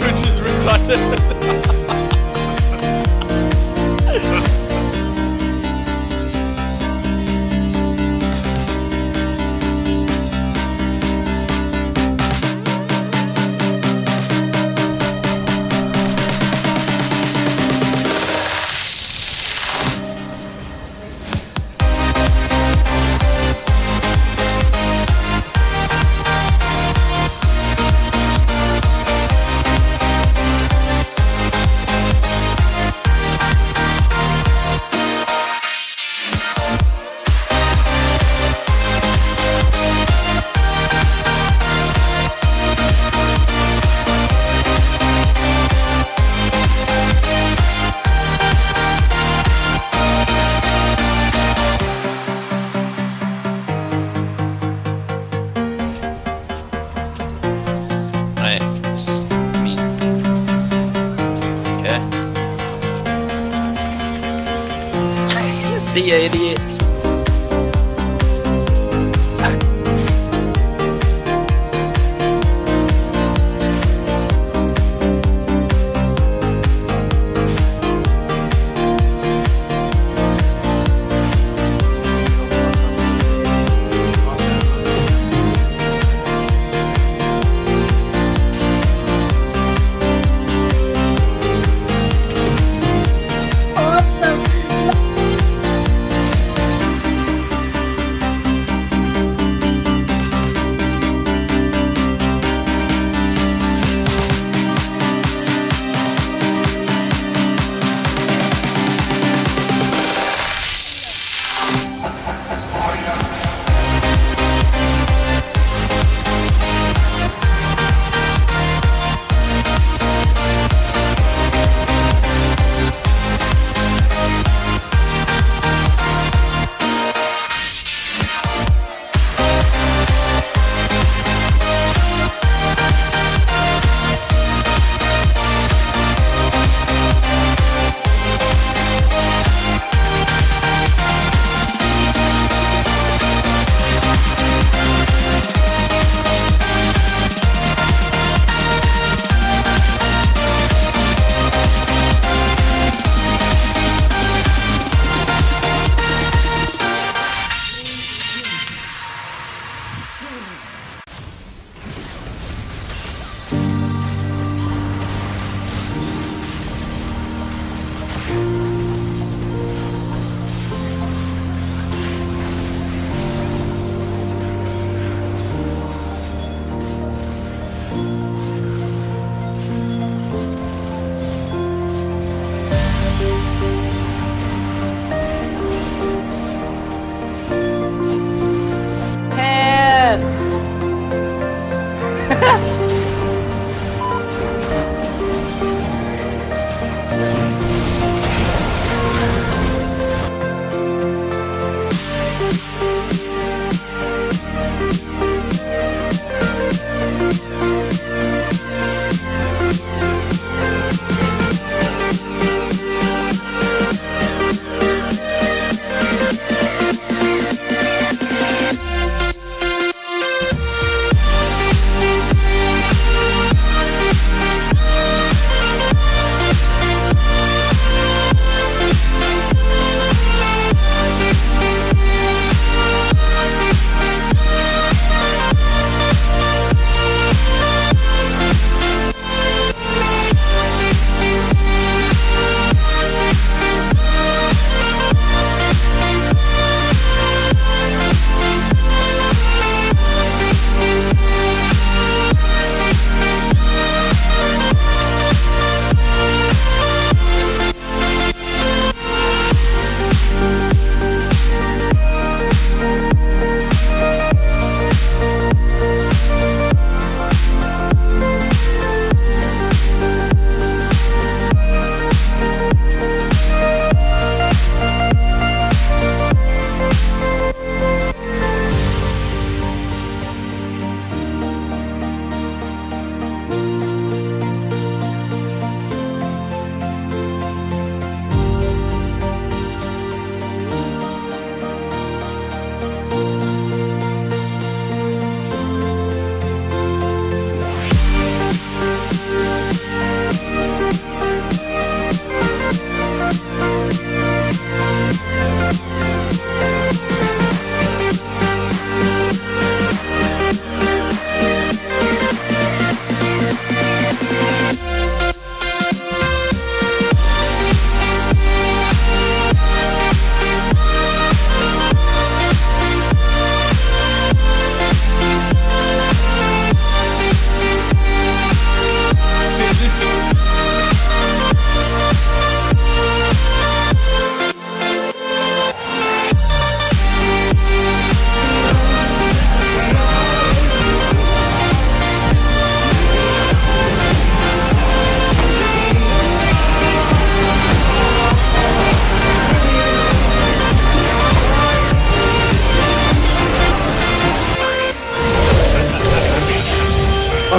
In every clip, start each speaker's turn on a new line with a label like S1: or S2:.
S1: Which is retarded.
S2: Idiot.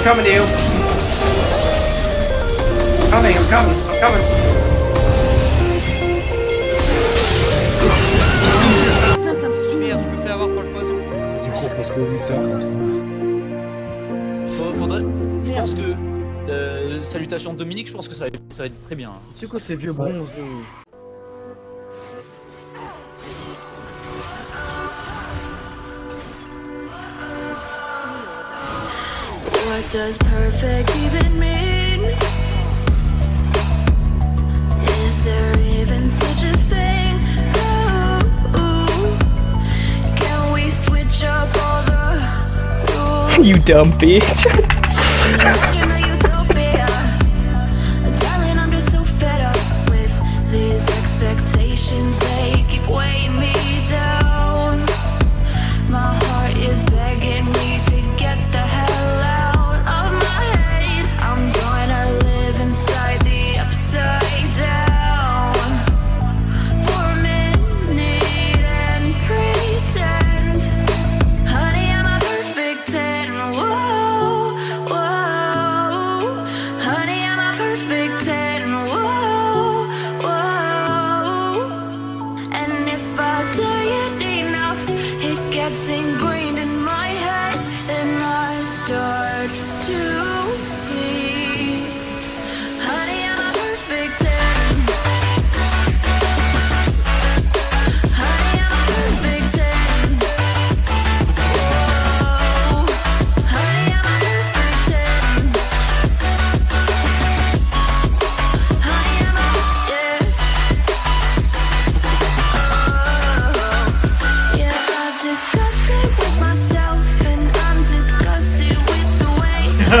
S3: I'm coming to you. I'm coming, I'm coming, Putain, ça me.
S4: Merde, je me fais avoir par le poisson.
S5: Tu crois parce que ça
S4: Faudrait. Je pense que. Euh, salutation de Dominique, je pense que ça va, ça va être très bien.
S6: C'est quoi ces vieux bronzes
S7: What does perfect even mean? Is there even such a thing? Ooh,
S1: you dumb bitch.
S7: getting green.